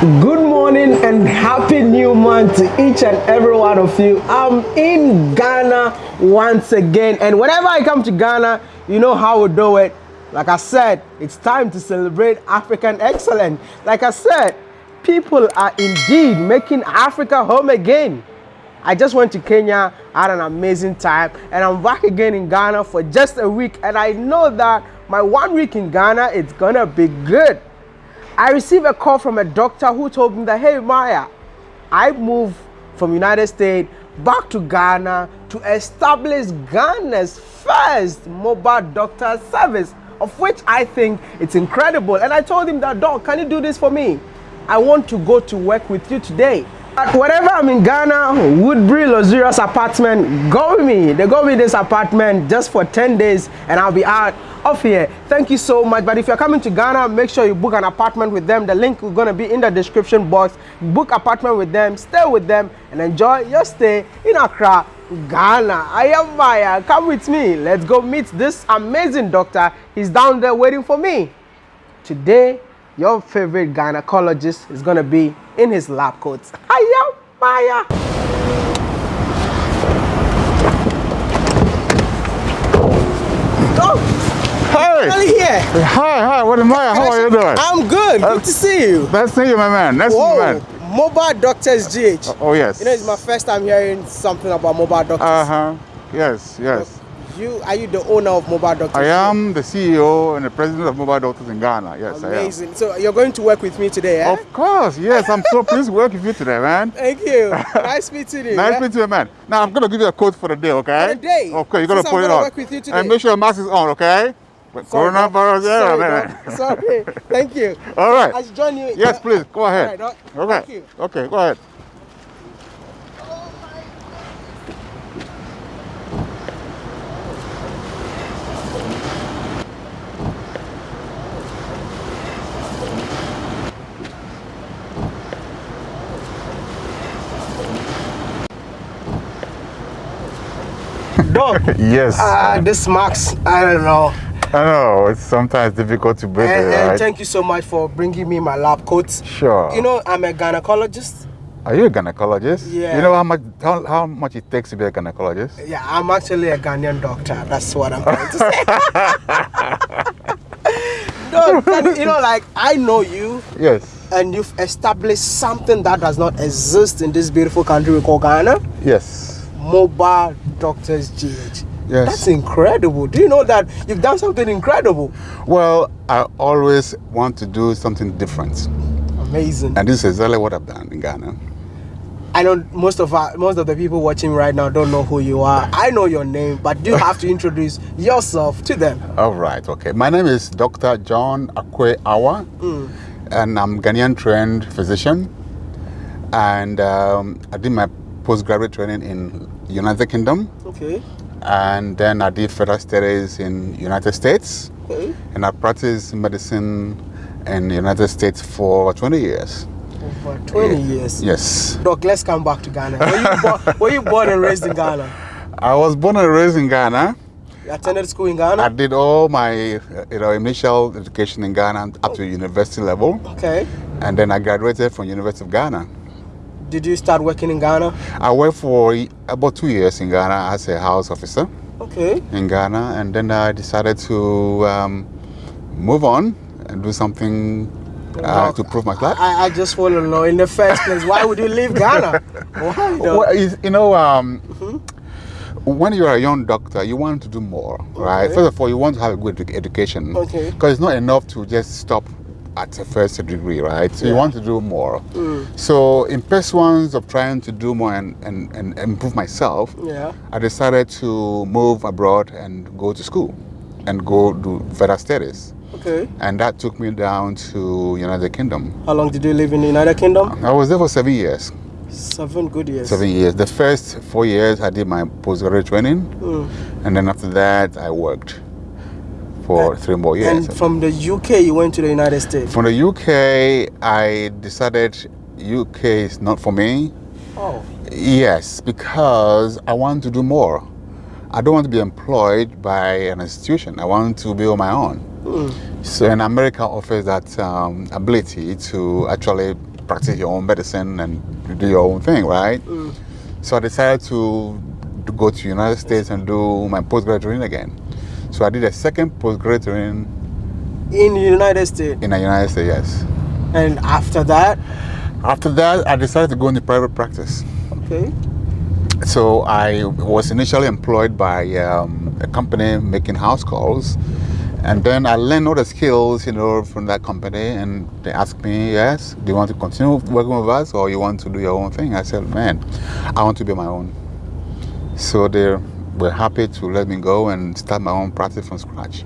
Good morning and happy new month to each and every one of you. I'm in Ghana once again, and whenever I come to Ghana, you know how we do it. Like I said, it's time to celebrate African excellence. Like I said, people are indeed making Africa home again. I just went to Kenya, had an amazing time, and I'm back again in Ghana for just a week. And I know that my one week in Ghana, it's gonna be good. I received a call from a doctor who told me that, hey, Maya, I moved from United States back to Ghana to establish Ghana's first mobile doctor service, of which I think it's incredible. And I told him that, doc, can you do this for me? I want to go to work with you today. But whenever I'm in Ghana, Woodbury Luxurious Apartment, go with me. They go with this apartment just for 10 days and I'll be out of here. Thank you so much. But if you're coming to Ghana, make sure you book an apartment with them. The link is going to be in the description box. Book apartment with them, stay with them and enjoy your stay in Accra, Ghana. Maya. Come with me. Let's go meet this amazing doctor. He's down there waiting for me. Today, your favorite gynecologist is going to be in his lab coats. Hiya, Maya. Oh, Hey! Here. Hi, hi, what am I? How are you doing? I'm good. Good to see you. Nice to see you, my man. Nice to meet you, Whoa, man. mobile doctors GH. Oh, yes. You know, it's my first time hearing something about mobile doctors. Uh-huh. Yes, yes. You are you the owner of mobile doctors? I am the CEO and the president of Mobile Doctors in Ghana. Yes, I am. Amazing. So you're going to work with me today, eh? Of course, yes. I'm so pleased to work with you today, man. Thank you. nice meeting you. Nice yeah? meeting you, man. Now, I'm going to give you a code for the day, okay? For the day? Okay, you're going to put it on. work with you today. And make sure your mask is on, okay? But Sorry, doc. Coronavirus, Sorry, man. Sorry. Thank you. All right. I should join you. Yes, please. Go ahead. right, doc. Okay. Thank you. Okay, go ahead. Doc, Yes. uh, this marks, I don't know. I know, it's sometimes difficult to breathe, And, it, and thank you so much for bringing me my lab coats. Sure. You know, I'm a gynecologist. Are you a gynecologist? Yeah. You know how much how, how much it takes to be a gynecologist? Yeah, I'm actually a Ghanaian doctor. That's what I'm trying to say. no, and, you know, like I know you, Yes. and you've established something that does not exist in this beautiful country we call Ghana. Yes. Mobile Doctors GH. Yes. That's incredible. Do you know that you've done something incredible? Well, I always want to do something different. Amazing. And this is exactly what I've done in Ghana. I know most of our, most of the people watching right now don't know who you are. I know your name, but you have to introduce yourself to them. All right, okay. My name is Dr. John Akwe Awa, and I'm Ghanaian trained physician. And um, I did my postgraduate training in United Kingdom, Okay. And then I did further studies in United States. Okay. and I practiced medicine in the United States for 20 years. For 20 years. Yes. Doc, let's come back to Ghana. Were you, born, were you born and raised in Ghana? I was born and raised in Ghana. You attended school in Ghana? I did all my you know, initial education in Ghana up to oh. university level, Okay. and then I graduated from University of Ghana. Did you start working in Ghana? I worked for about two years in Ghana as a house officer Okay. in Ghana, and then I decided to um, move on and do something uh, to prove my class. I, I just want to know in the first place, why would you leave Ghana? Why? Well, you know, um, when you're a young doctor, you want to do more, right? Okay. First of all, you want to have a good education. Okay. Because it's not enough to just stop at a first degree, right? So you want to do more. So in pursuance of trying to do more and, and, and improve myself, Yeah. I decided to move abroad and go to school and go do further studies. Okay. And that took me down to United Kingdom. How long did you live in the United Kingdom? I was there for seven years. Seven good years. Seven years. The first four years, I did my postgraduate training, Mm. and then after that, I worked for three more years. And from the UK, you went to the United States. From the UK, I decided UK is not for me. Oh. Yes, because I want to do more. I don't want to be employed by an institution. I want to be on my own. So, in America offers that um, ability to actually practice your own medicine and do your own thing, right? Mm. So I decided to, to go to United States and do my postgraduate again. So I did a second postgraduate training In the United States. in the United States, yes. And after that, After that, I decided to go into private practice. okay. So I was initially employed by um, a company making house calls, and then I learned all the skills, you know, from that company. And they asked me, "Yes, do you want to continue working with us, or you want to do your own thing?" I said, "Man, I want to be my own." So they were happy to let me go and start my own practice from scratch.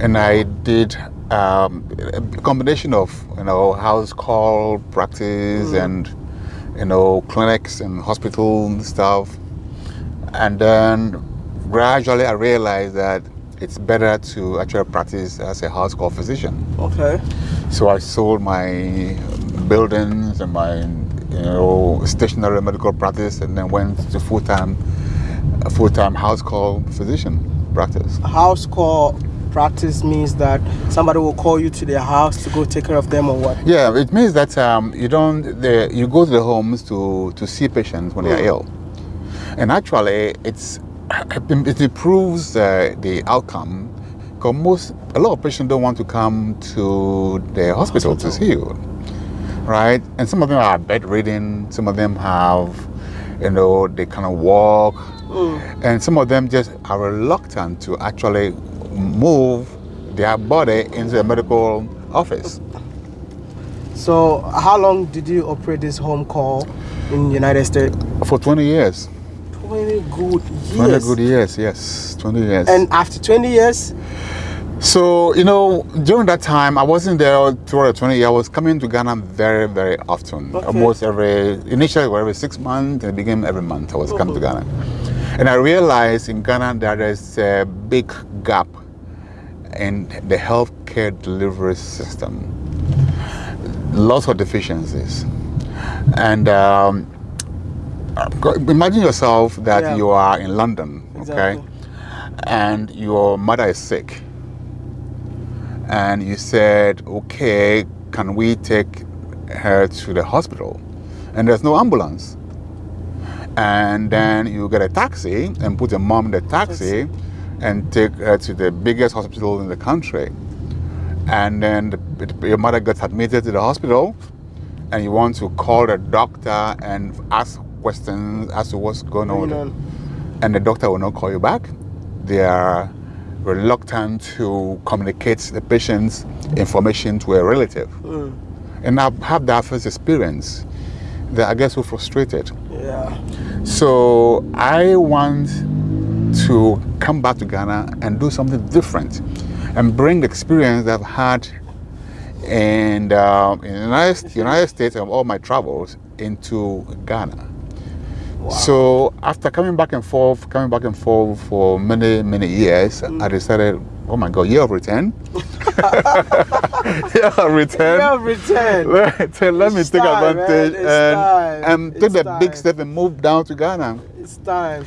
And I did um, a combination of, you know, house call practice and you know, clinics and hospital stuff. And then gradually I realized that it's better to actually practice as a house call physician. Okay. So I sold my buildings and my, you know, stationary medical practice and then went to full-time, full-time house call physician practice. House call practice means that somebody will call you to their house to go take care of them or what? Yeah, it means that um, you don't, the, you go to the homes to, to see patients when they are ill. And actually, it's, it improves uh, the outcome because most, a lot of patients don't want to come to the hospital, to see you, right? And some of them are bedridden, some of them have, you know, they kind of walk, and some of them just are reluctant to actually move their body into a medical office. So how long did you operate this home call in the United States? For 20 years. 20 good years. 20 good years, yes, 20 years. And after 20 years, so, you know, during that time, I wasn't there throughout the 20 years. I was coming to Ghana very, very often. Okay. Almost every, initially every six months, and it became every month I was coming to mm-hmm. Ghana. And I realized in Ghana that there's a big gap in the healthcare delivery system. Lots of deficiencies. And um, imagine yourself that Yeah. you are in London, okay? And your mother is sick. And you said, okay, can we take her to the hospital? And there's no ambulance. And then you get a taxi and put your mom in the taxi and take her to the biggest hospital in the country. And then the, your mother gets admitted to the hospital and you want to call the doctor and ask questions as to what's going on. And the doctor will not call you back. They are reluctant to communicate the patient's information to a relative. Mm. And I've had that first experience that I get so frustrated. yeah. So I want to come back to Ghana and do something different and bring the experience that I've had in, uh, in the United, United States and all my travels into Ghana. Wow. So after coming back and forth, coming back and forth for many, many years, I decided, oh my God, year of return. year of return. You have returned. Let, let me take time, advantage and, time. and take It's the big step and move down to Ghana. It's time.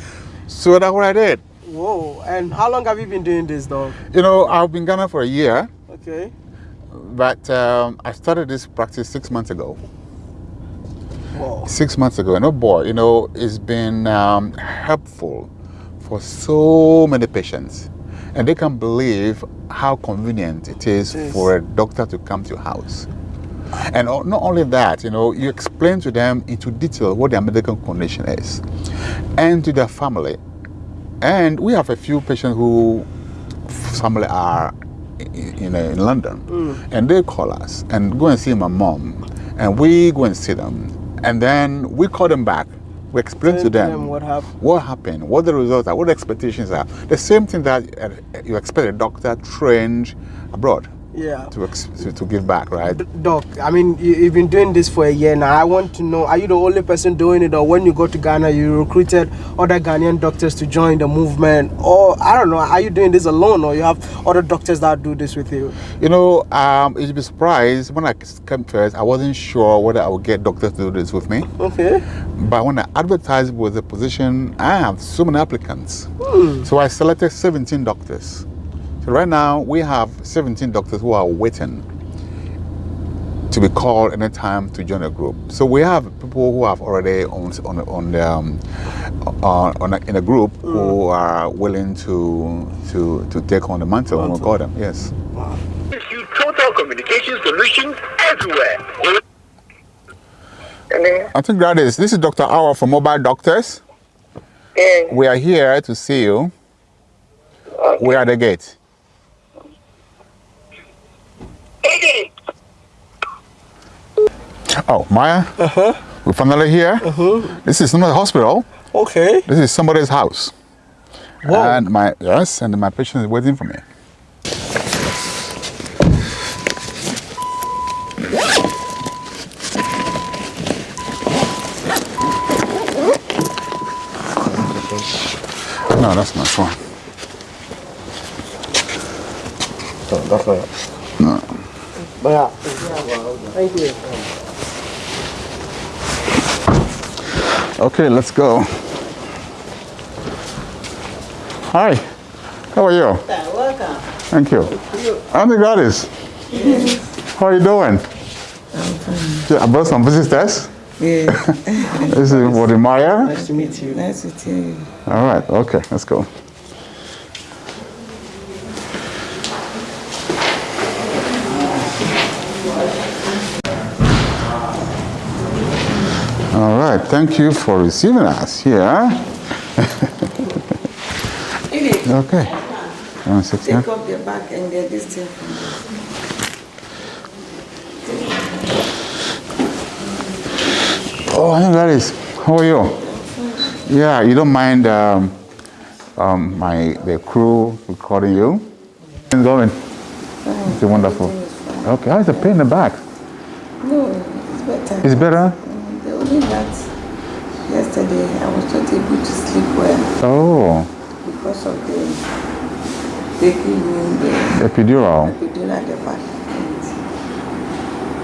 So that's what I did. Whoa. And how long have you been doing this, dog? You know, I've been Ghana for a year, Okay. but um, I started this practice six months ago. Whoa. Six months ago, and oh boy, you know, it's been um, helpful for so many patients. And they can believe how convenient it is for a doctor to come to your house. And not only that, you know, you explain to them into detail what their medical condition is and to their family. And we have a few patients who family are in, in, in London mm. and they call us and go and see my mom and we go and see them and then we call them back. We explain to them, them what happened. what happened, what the results are, what the expectations are. The same thing that uh, you expect a doctor trained abroad Yeah. to, to, to give back, right? Doc, I mean, you, you've been doing this for a year now. I want to know, are you the only person doing it, or when you go to Ghana, you recruited other Ghanaian doctors to join the movement, or I don't know, are you doing this alone, or you have other doctors that do this with you? You know, um, you'd be surprised when I came first, I wasn't sure whether I would get doctors to do this with me. Okay. But when I advertised with the position, I have so many applicants. So I selected 17 doctors. So right now we have 17 doctors who are waiting. to be called anytime to join a group. So we have people who have already on on on the, um, uh, on a, in a group who are willing to to to take on the mantle when we call them. Yes. you total communication solutions everywhere. I think that is. This is Dr. Awa from Mobile Doctors. Yes. We are here to see you. We are at the gate. Hey, Oh, Maya. Uh huh. We're finally here. Uh huh. This is not a hospital. Okay. This is somebody's house. Whoa. And my yes, and my patient is waiting for me. No, that's not one. Oh, that's not. No. Yeah. Thank you. Okay, let's go. Hi. How are you? Welcome. Thank you. Auntie Gladys. How are you doing? Yeah, I brought some visitors. Yeah, This is Wode Maya. Nice to meet you. nice to meet you. All right, okay, let's go. All right, thank you for receiving us here. Okay. One take off your back and get this thing Oh, hey, Gladys, how are you? Yeah, you don't mind um, um, my the crew recording you? How's it going? It's wonderful. Okay, how's the pain in the back? No, it's better. Is it better? Mm, The only that yesterday I was not able to sleep well Oh, because of the taking in the epidural. epidural at the back.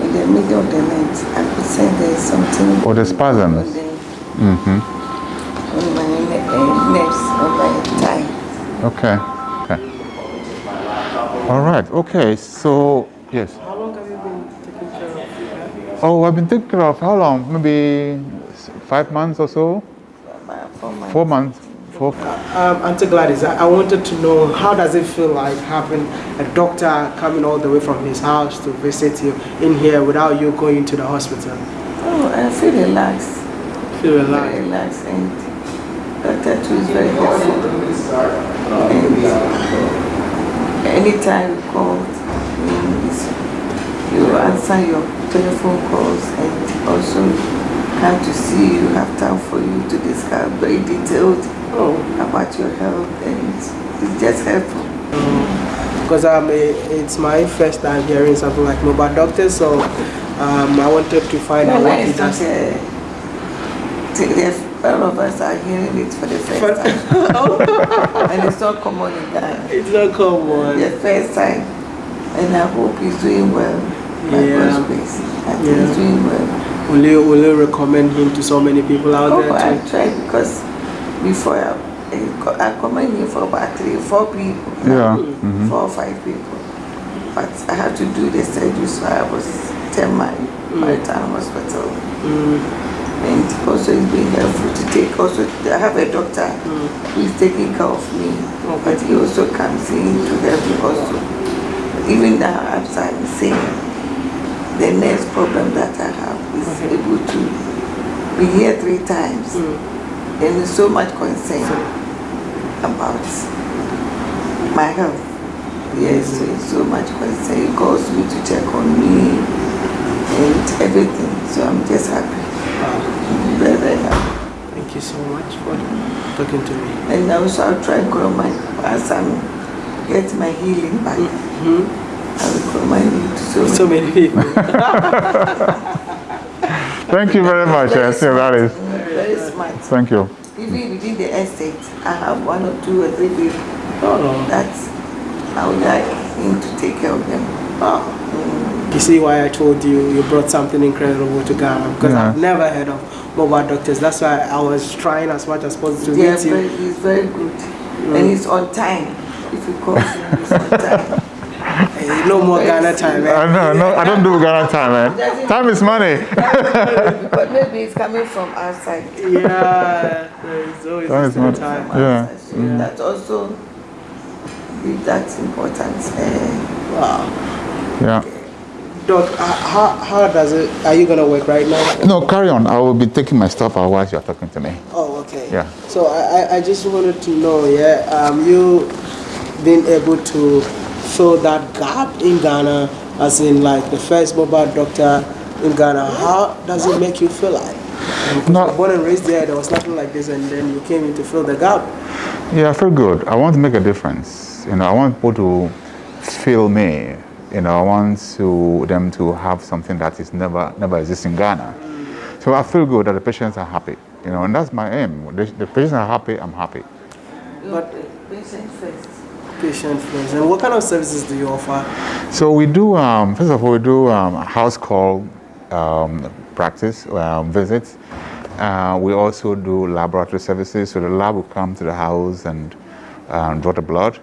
In the middle of the night, I could say there's something. Oh, the spasms. On, the, Mm-hmm. on my ne- uh, nerves, on my thigh. Okay. Okay. All right. Okay. So yes. How long have you been taking care of? Oh, I've been taking care of how long? Maybe s- five months or so. Four months. Four months. Four. Um, Auntie Gladys, I I wanted to know how does it feel like having a doctor coming all the way from his house to visit you in here without you going to the hospital? Oh, I feel relaxed. Feel very relaxed. relaxed and Dr. Tu is very helpful. And anytime you call, means you answer your telephone calls and also come to see you, have time for you to discuss very detailed Oh, about your health and it's just helpful. because um, i- it's my first time hearing something like mobile doctor, so um, I wanted to find out No, what he it's not does. t- all of us are hearing it for the first time. and it's not common in Ghana. It's not common. the first time, and I hope he's doing well. By Yeah. God's grace, I think Yeah. he's doing well. Will you will you recommend him to so many people out Oh, there I tried because before I, I co- I commend him for about three, four people, Yeah. Mm-hmm. four or five people. But I had to do the surgery, so I was ten my my mm. town hospital. Mm. And also it's been helpful to take also I have a doctor mm. who is taking care of me. But he also comes in to help me also. Even now I'm saying the next problem that I have is able to be here three times. Mm. And there's so much concern about my health. Yes, mm-hmm. so it's so much concern. He calls me to check on me and everything. So I'm just happy. I'm very, very happy. Thank you so much for talking to me. And also I'll try and grow my as I'm get my healing back. Mm-hmm. I will grow my to so, So many people. Thank you very much, Very eh, Auntie Gladys. very smart. Thank you. Even within the estate, I have one or two or three people Oh. that I would like him to take care of them. Oh. You see why I told you you brought something incredible to Ghana because Yeah. I've never heard of mobile doctors. That's why I was trying as much as possible to They are meet you. very, he's very good. And he's on time. If you call him, he's on time. Hey, no more Ghana time, Uh, man. no, no, I don't do Ghana time, man. Time is money. but maybe it's coming from outside. Yeah, there's always Time the is money. time. Yeah. So That also be that important. Uh, Wow. Yeah. Doc, uh, how, how does it, are you gonna work right now? No, carry on. I will be taking my stuff out while you're talking to me. Oh, okay. Yeah. So I, I- I just wanted to know, yeah, um, you being able to fill that gap in Ghana, as in like the first mobile doctor in Ghana, how does it make you feel like? Because No. you're born and raised there, there was nothing like this, and then you came in to fill the gap. Yeah, I feel good. I want to make a difference. You know, I want people to feel me. You know, I want to them to have something that is never never exists in Ghana. So I feel good that the patients are happy. You know, and that's my aim. The, the patients are happy. I'm happy. but patient first. Patient. And what kind of services do you offer? So we do. Um, first of all, we do um, house call um, practice um, visits. Uh, we also do laboratory services. So the lab will come to the house and um, draw the blood.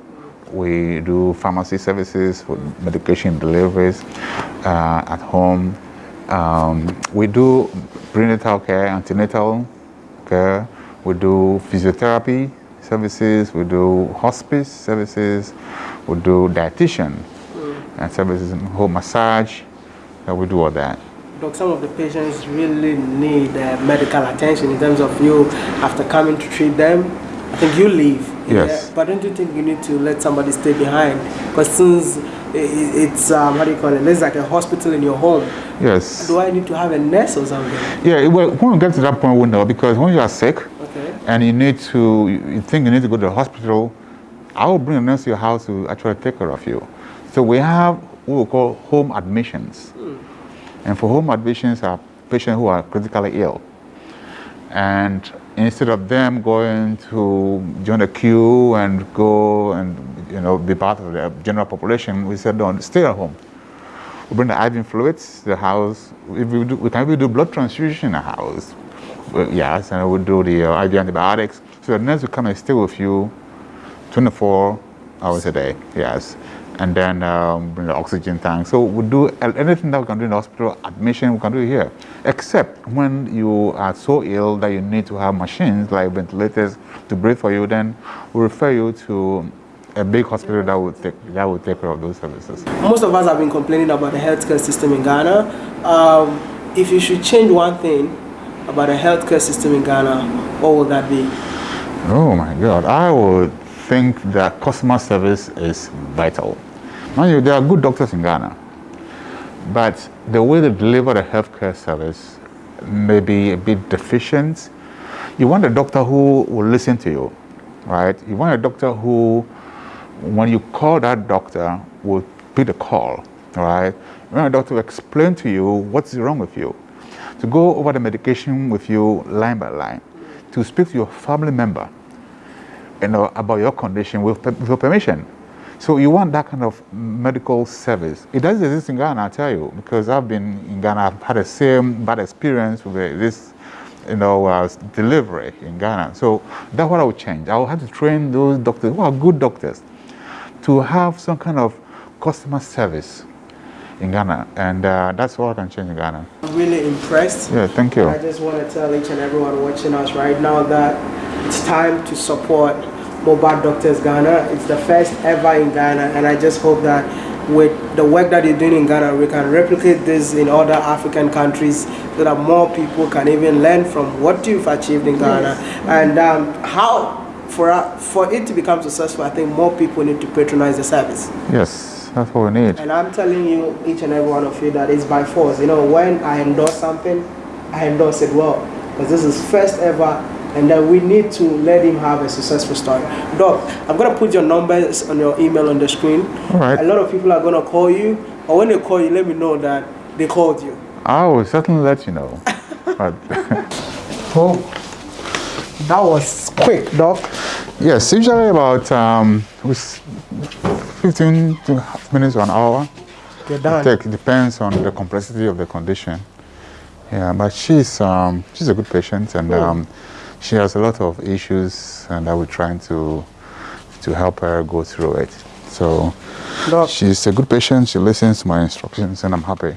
We do pharmacy services for medication deliveries uh, at home. Um, we do prenatal care, antenatal care. We do physiotherapy services. We do hospice services. We do dietitian and services, home massage. Uh, we do all that. Doc, some of the patients really need uh, medical attention in terms of you after coming to treat them. I think you leave. Yes. Yeah, but don't you think you need to let somebody stay behind? Because since it's, um, how do you call it? It's like a hospital in your home. Yes. Do I need to have a nurse or something? Yeah, well, when we get to that point, we know because when you are sick. And you need to, you think you need to go to the hospital, I will bring a nurse to your house to actually take care of you. So we have what we call home admissions. Hmm. And for home admissions are patients who are critically ill. And instead of them going to join the queue and go and you know be part of the general population, we said, don't stay at home. We bring the IV fluids to the house. If we, do, we can even do blood transfusion in the house. Well, yes, and I we do the uh, IV antibiotics. So the nurse will come and stay with you 24 hours a day. Yes, and then um, bring the oxygen tank. So we do anything that we can do in the hospital. Admission we can do here, except when you are so ill that you need to have machines like ventilators to breathe for you. Then we refer you to a big hospital that will take that will take care of those services. Most of us have been complaining about the healthcare system in Ghana. Um, if you should change one thing about the healthcare system in Ghana, what would that be? Oh my God, I would think that customer service is vital. Mind you, there are good doctors in Ghana, but the way they deliver the healthcare service may be a bit deficient. You want a doctor who will listen to you, right? You want a doctor who, when you call that doctor, will pick the call, right? You want a doctor to explain to you what's wrong with you, to go over the medication with you line by line, to speak to your family member, you know, about your condition with, with your permission. So you want that kind of medical service. It does exist in Ghana, I tell you, because I've been in Ghana. I've had the same bad experience with uh, this, you know, uh, delivery in Ghana. So that's what I would change. I would have to train those doctors who are good doctors to have some kind of customer service in Ghana, and uh, that's what I can change in Ghana. I'm really impressed. Yeah, thank you. I just want to tell each and everyone watching us right now that it's time to support Mobile Doctors Ghana. It's the first ever in Ghana, and I just hope that with the work that you're doing in Ghana, we can replicate this in other African countries so that more people can even learn from what you've achieved in Ghana and um, how. For, for it to become successful, I think more people need to patronize the service. Yes, that's what we need. And I'm telling you, each and every one of you, that it's by force. You know, when I endorse something, I endorse it well. Because this is first ever, and then we need to let him have a successful story. Doc, I'm going to put your numbers on your email on the screen. All right. A lot of people are going to call you, or when they call you, let me know that they called you. I will certainly let you know. but Oh, that was quick, Doc. yes, usually about um, 15 to half minutes or an hour. You're done. Take it depends on the complexity of the condition. Yeah, but she's um, she's a good patient and um, she has a lot of issues, and I will trying to to help her go through it. So Doc. She's a good patient. She listens to my instructions, and I'm happy.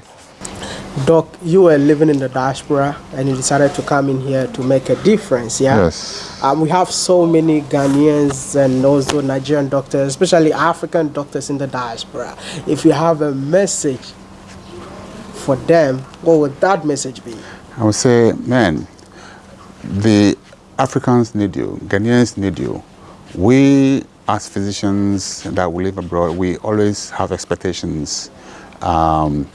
Doc, you were living in the diaspora and you decided to come in here to make a difference, yeah? Yes. Um, we have so many Ghanaians and also Nigerian doctors, especially African doctors in the diaspora. If you have a message for them, what would that message be? I would say, man, the Africans need you, Ghanaians need you. We, as physicians that we live abroad, we always have expectations um,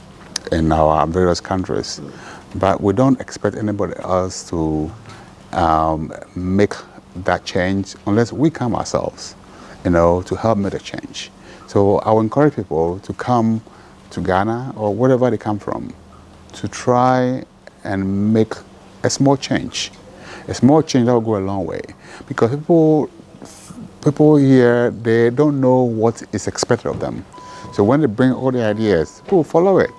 in our various countries, but we don't expect anybody else to um, make that change unless we come ourselves, you know, to help make a change. So I would encourage people to come to Ghana or wherever they come from to try and make a small change. A small change that will go a long way. Because people, people here, they don't know what is expected of them. So when they bring all the ideas, people follow it.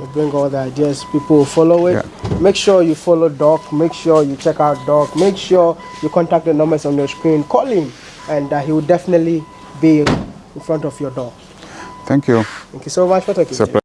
You bring all the ideas, people will follow it. Make sure you follow Doc. Make sure you check out Doc. Make sure you contact the numbers on your screen. Call him, and uh, he will definitely be in front of your door. Thank you. Thank you so much for talking. It's to me.